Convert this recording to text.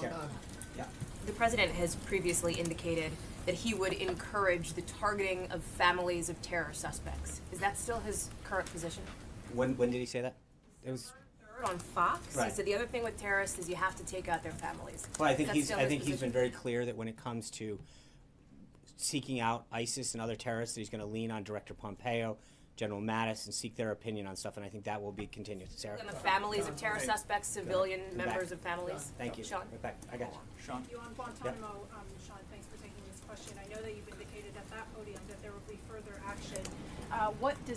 Sean, Yeah. the president has previously indicated that he would encourage the targeting of families of terror suspects. Is that still his current position? When, when did he say that? It was, Third on Fox, he Right. said the other thing with terrorists is you have to take out their families. well, I think That's he's, I his think he's been very clear that when it comes to seeking out ISIS and other terrorists, that he's gonna lean on Director Pompeo, General Mattis, and seek their opinion on stuff, and I think that will be continued. Sarah? And the families of terror suspects, civilian back. members of families. Thank you. Sean? Right back. I got you. Sean? You on Guantanamo, um, Sean, thanks for taking this question. I know that you've indicated at that podium that there will be further action. Uh, what does